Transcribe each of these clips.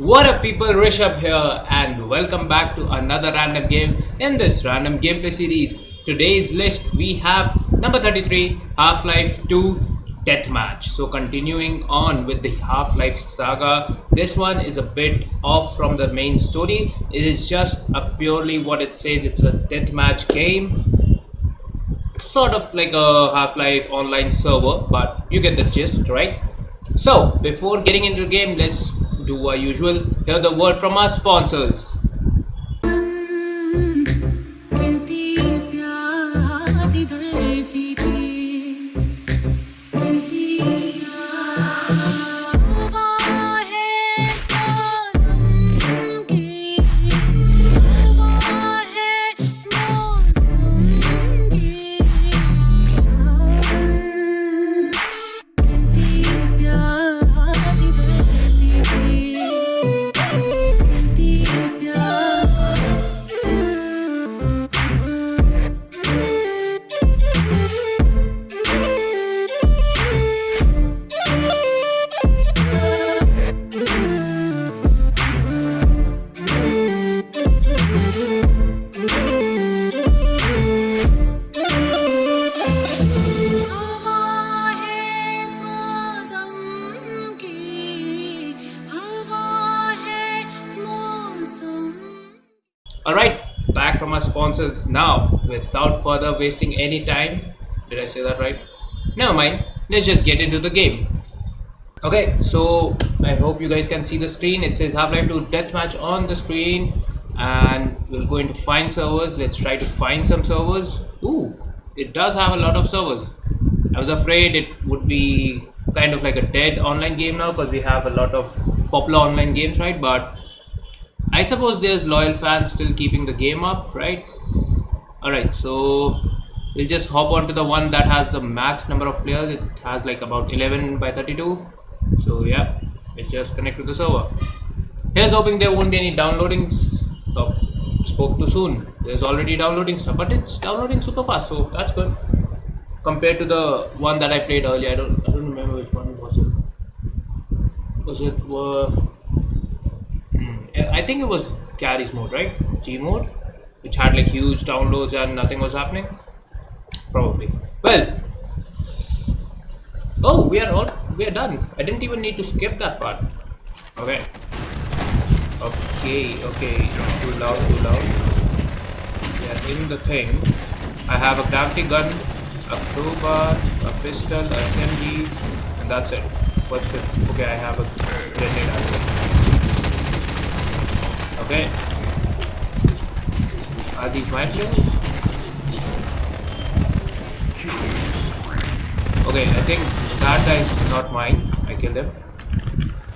What up people, Rishabh here and welcome back to another random game in this random gameplay series. Today's list we have number 33 Half-Life 2 Deathmatch. So continuing on with the Half-Life saga, this one is a bit off from the main story. It is just a purely what it says, it's a deathmatch game. Sort of like a Half-Life online server, but you get the gist, right? So before getting into the game, let's do our usual. Hear the word from our sponsors. Alright, back from our sponsors now. Without further wasting any time, did I say that right? Never mind, let's just get into the game. Okay, so I hope you guys can see the screen. It says Half-Life 2 Deathmatch on the screen, and we'll go into find servers. Let's try to find some servers. Ooh, it does have a lot of servers. I was afraid it would be kind of like a dead online game now because we have a lot of popular online games, right? But I suppose there's loyal fans still keeping the game up, right? Alright, so we'll just hop onto the one that has the max number of players. It has like about 11 by 32. So yeah, let's just connect to the server. Here's hoping there won't be any downloading. Oh, spoke too soon. There's already downloading stuff, but it's downloading super fast, so that's good. Compared to the one that I played earlier, I don't, I don't remember which one was it. Was it? Uh, I think it was Garry's Mod, right? G mode, which had like huge downloads and nothing was happening. Probably. Well. Oh, we are all we are done. I didn't even need to skip that part. Okay. Okay. Okay. Too loud. Too loud. We are in the thing. I have a gravity gun, a crowbar, a pistol, a SMG, and that's it. What's it? Okay, I have a grenade. Okay. Are these my players? Okay, I think that guy is not mine. I killed him.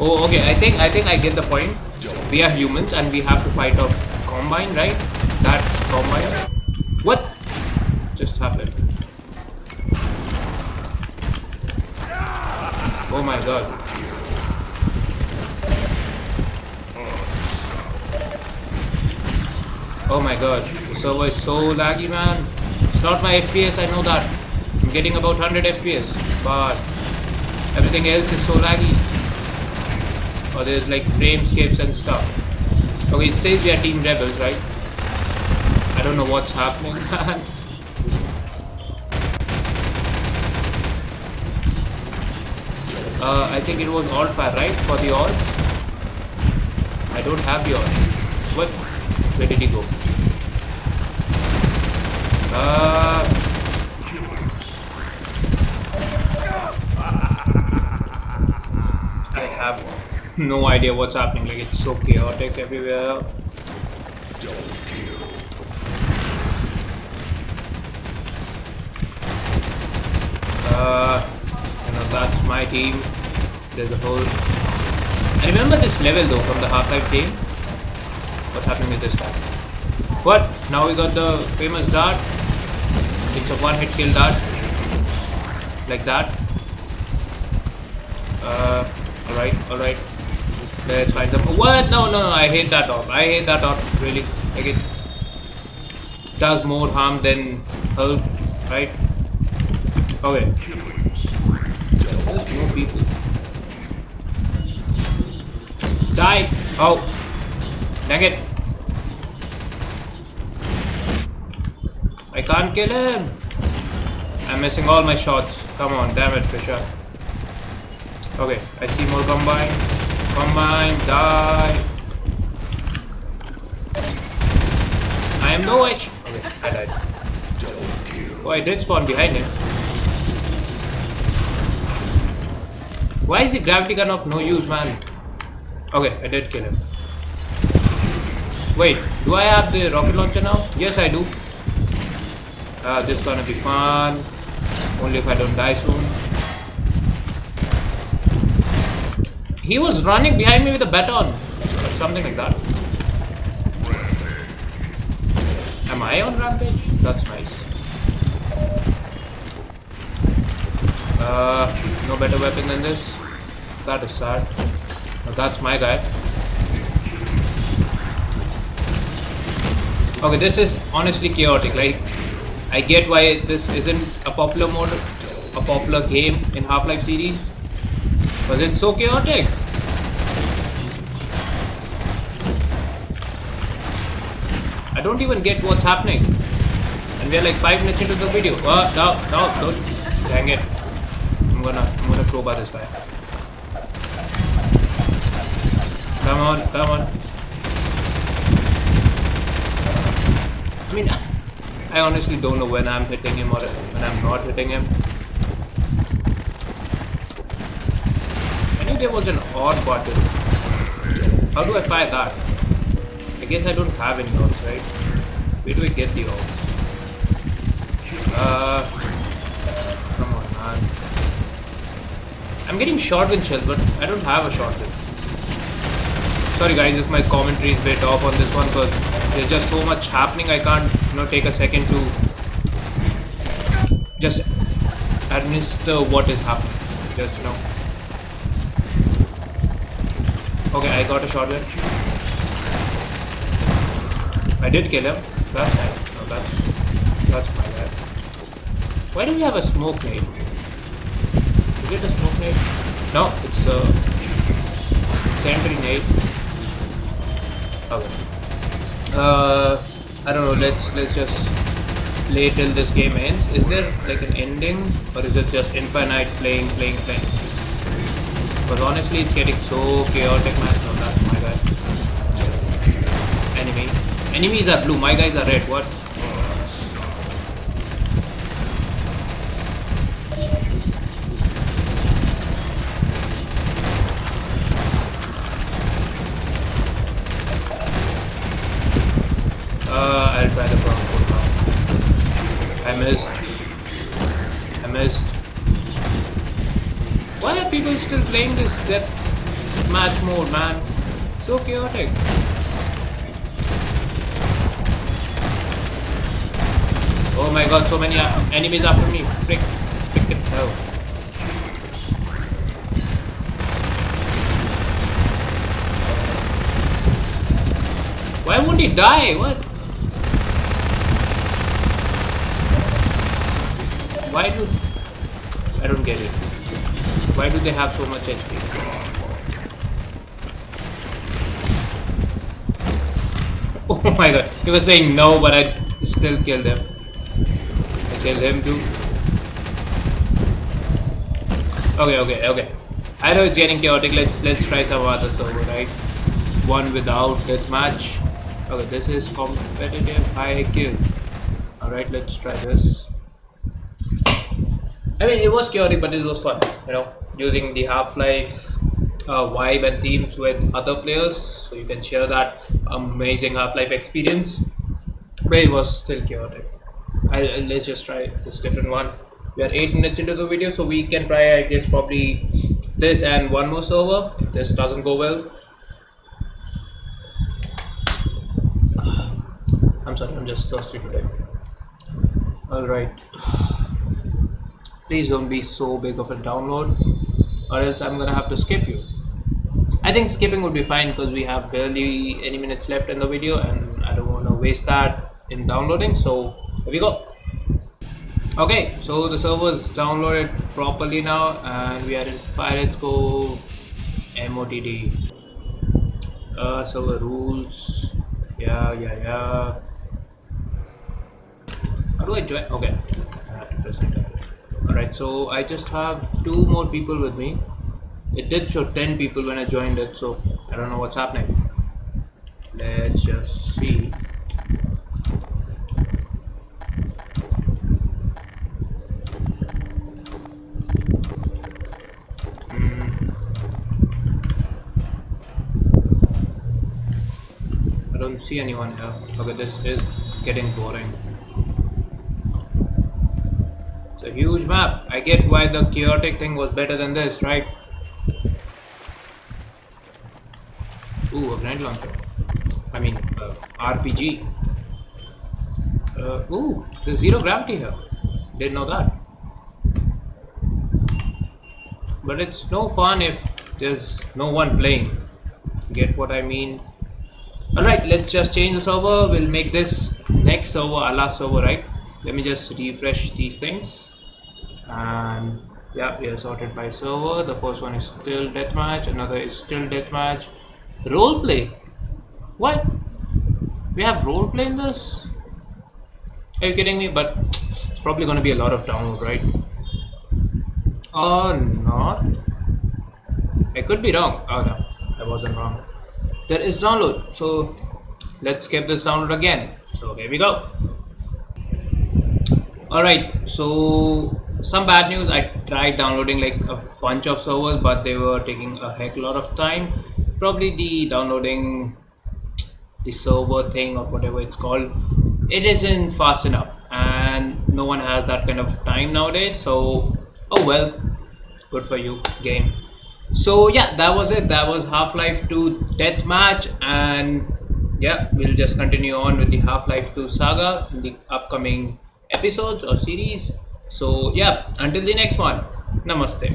Oh, okay. I think I think I get the point. We are humans and we have to fight off combine, right? That combine. What just happened? Oh my god. Oh my god, server is so laggy man. It's not my FPS, I know that. I'm getting about 100 FPS, but everything else is so laggy. Or there's like framescapes and stuff. Okay, it says we are Team Rebels, right? I don't know what's happening, man. Uh, I think it was alt fire, right? For the alt. I don't have the alt. What? Where did he go? Uh, I have no idea what's happening. Like it's so chaotic everywhere. Uh, you know that's my team. There's a whole. I remember this level though from the Half-Life game. What's happening with this guy? What? Now we got the famous dart. It's a one-hit kill dart. Like that. Uh, alright, alright. Let's find them. What? No, no, no, I hate that dot. I hate that dot, really. Like it does more harm than help, right? Okay. No people. Die! Oh, dang it. I can't kill him. I'm missing all my shots. Come on, damn it, Fisher. Okay, I see more combine. Combine, die. I am no edge. Okay, I died. Oh, I did spawn behind him. Why is the gravity gun of no use, man? Okay, I did kill him. Wait, do I have the rocket launcher now? Yes, I do. Uh, this is gonna be fun. Only if I don't die soon. He was running behind me with a baton. Or something like that. Am I on rampage? That's nice. Uh, no better weapon than this. That is sad. That's my guy. Okay, this is honestly chaotic. Like, I get why this isn't a popular mode, a popular game in Half-Life series, but it's so chaotic. I don't even get what's happening, and we're like five minutes into the video. Oh, no, no, don't! Dang it! I'm gonna, I'm gonna crowbar this guy. Come on, come on. I mean, I honestly don't know when I'm hitting him or when I'm not hitting him. I knew there was an odd button. How do I fire that? I guess I don't have any orbs, right? Where do I get the orbs? Uh, come on, man. I'm getting shotgun shells, but I don't have a shotgun. Sorry guys if my commentary is bit off on this one because there's just so much happening I can't you know take a second to just administer what is happening. Just you know. Okay, I got a shotgun. I did kill him. That's nice. No, that's that's my bad. Why do we have a smoke nade? Is it a smoke nade? No, it's a sentry nade. Okay. Uh, I don't know. Let's let's just play till this game ends. Is there like an ending, or is it just infinite playing, playing, playing? Because honestly, it's getting so chaotic, man. No, that's my guy. Enemy. Enemies are blue. My guys are red. What? Uh, I'll try the Bronco now. I missed. I missed. Why are people still playing this death match mode, man? So chaotic. Oh my god, so many enemies after me. Frick. Frickin' hell. Why won't he die? What? Why do... I don't get it. Why do they have so much HP? Oh my god. He was saying no, but I still killed him. I killed him too. Okay, okay, okay. I know it's getting chaotic. Let's let's try some other server, right? One without deathmatch. Okay, this is competitive high kill. Alright, let's try this. I mean, it was chaotic, but it was fun, you know, using the Half-Life uh, vibe and themes with other players, so you can share that amazing Half-Life experience. But it was still chaotic. I, let's just try this different one. We are eight minutes into the video, so we can try, I guess, probably this and one more server. If this doesn't go well, I'm sorry, I'm just thirsty today. Alright. Please don't be so big of a download, or else I'm gonna have to skip you. I think skipping would be fine because we have barely any minutes left in the video, and I don't want to waste that in downloading. So here we go. Okay, so the server is downloaded properly now, and we are in Pirates go MOTD. Uh, server rules. Yeah, yeah, yeah. How do I join? Okay. Alright, so I just have two more people with me. It did show 10 people when I joined it, so I don't know what's happening. Let's just see. Hmm. I don't see anyone here. Okay, this is getting boring. A huge map. I get why the chaotic thing was better than this, right? Ooh, a grenade launcher. I mean, uh, RPG. Uh, ooh, there's zero gravity here. Didn't know that. But it's no fun if there's no one playing. Get what I mean? Alright, let's just change the server. We'll make this next server our last server, right? Let me just refresh these things. And yeah, we are sorted by server. The first one is still deathmatch, another is still deathmatch. Roleplay? What? We have roleplay in this? Are you kidding me? But it's probably gonna be a lot of download, right? Or not? I could be wrong. Oh no, I wasn't wrong. There is download. So let's get this download again. So here we go. Alright, so some bad news. I tried downloading like a bunch of servers, but they were taking a heck lot of time. Probably the downloading the server thing or whatever it's called it isn't fast enough and no one has that kind of time nowadays so oh well good for you game so yeah that was it that was half-life 2 deathmatch and yeah we'll just continue on with the half-life 2 saga in the upcoming episodes or series so yeah until the next one. Namaste